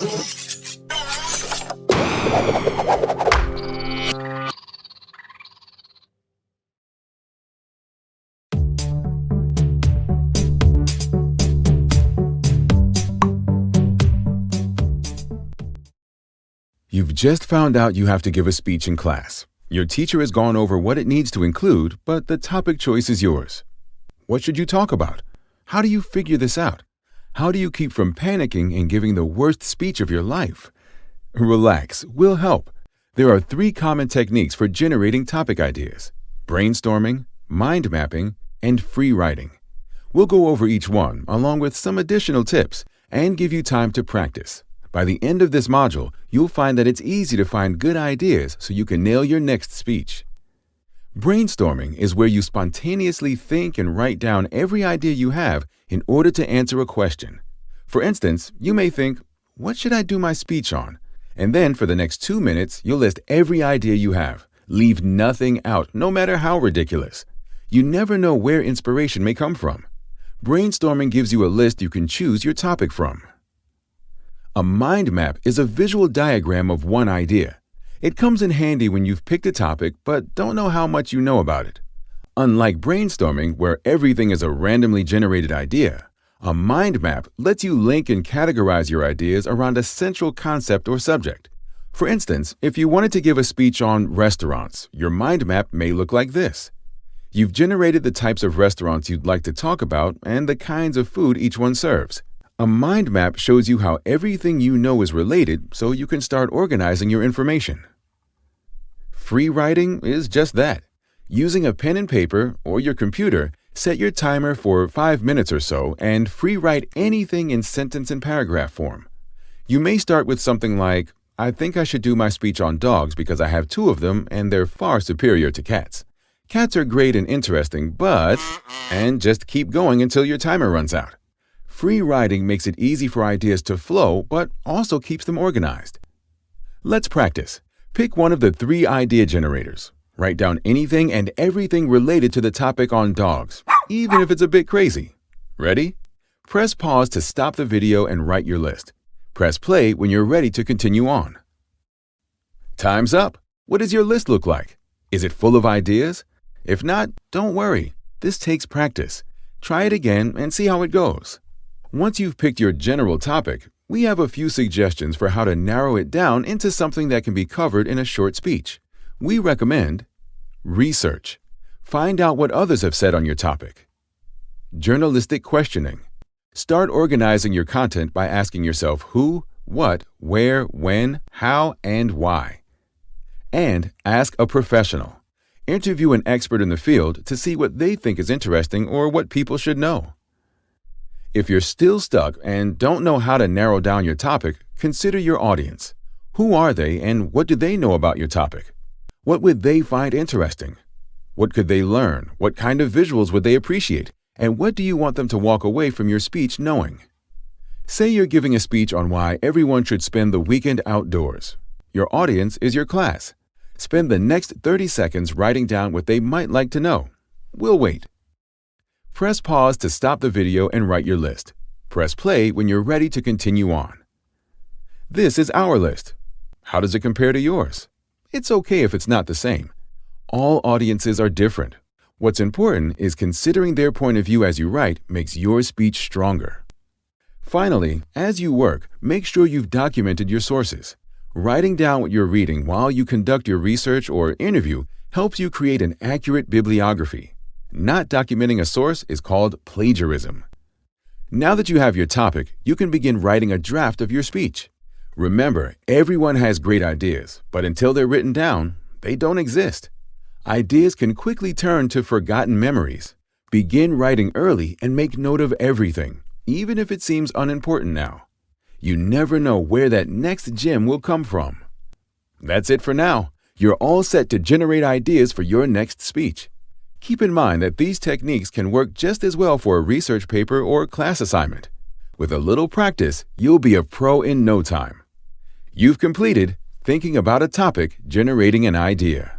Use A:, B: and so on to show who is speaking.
A: You've just found out you have to give a speech in class. Your teacher has gone over what it needs to include, but the topic choice is yours. What should you talk about? How do you figure this out? How do you keep from panicking and giving the worst speech of your life? Relax, we'll help. There are three common techniques for generating topic ideas brainstorming, mind mapping, and free writing. We'll go over each one, along with some additional tips, and give you time to practice. By the end of this module, you'll find that it's easy to find good ideas so you can nail your next speech. Brainstorming is where you spontaneously think and write down every idea you have in order to answer a question. For instance, you may think, What should I do my speech on? And then for the next two minutes, you'll list every idea you have. Leave nothing out, no matter how ridiculous. You never know where inspiration may come from. Brainstorming gives you a list you can choose your topic from. A mind map is a visual diagram of one idea. It comes in handy when you've picked a topic but don't know how much you know about it. Unlike brainstorming, where everything is a randomly generated idea, a mind map lets you link and categorize your ideas around a central concept or subject. For instance, if you wanted to give a speech on restaurants, your mind map may look like this. You've generated the types of restaurants you'd like to talk about and the kinds of food each one serves. A mind map shows you how everything you know is related so you can start organizing your information. Free writing is just that. Using a pen and paper or your computer, set your timer for 5 minutes or so and free write anything in sentence and paragraph form. You may start with something like, I think I should do my speech on dogs because I have two of them and they're far superior to cats. Cats are great and interesting, but... and just keep going until your timer runs out. Free writing makes it easy for ideas to flow, but also keeps them organized. Let's practice. Pick one of the three idea generators. Write down anything and everything related to the topic on dogs, even if it's a bit crazy. Ready? Press pause to stop the video and write your list. Press play when you're ready to continue on. Time's up. What does your list look like? Is it full of ideas? If not, don't worry. This takes practice. Try it again and see how it goes. Once you've picked your general topic, we have a few suggestions for how to narrow it down into something that can be covered in a short speech. We recommend research. Find out what others have said on your topic. Journalistic questioning. Start organizing your content by asking yourself who, what, where, when, how, and why. And ask a professional. Interview an expert in the field to see what they think is interesting or what people should know. If you're still stuck and don't know how to narrow down your topic, consider your audience. Who are they and what do they know about your topic? What would they find interesting? What could they learn? What kind of visuals would they appreciate? And what do you want them to walk away from your speech knowing? Say you're giving a speech on why everyone should spend the weekend outdoors. Your audience is your class. Spend the next 30 seconds writing down what they might like to know. We'll wait. Press pause to stop the video and write your list. Press play when you're ready to continue on. This is our list. How does it compare to yours? It's okay if it's not the same. All audiences are different. What's important is considering their point of view as you write makes your speech stronger. Finally, as you work, make sure you've documented your sources. Writing down what you're reading while you conduct your research or interview helps you create an accurate bibliography. Not documenting a source is called plagiarism. Now that you have your topic, you can begin writing a draft of your speech. Remember, everyone has great ideas, but until they're written down, they don't exist. Ideas can quickly turn to forgotten memories. Begin writing early and make note of everything, even if it seems unimportant now. You never know where that next gem will come from. That's it for now. You're all set to generate ideas for your next speech. Keep in mind that these techniques can work just as well for a research paper or class assignment. With a little practice, you'll be a pro in no time. You've completed Thinking About a Topic Generating an Idea.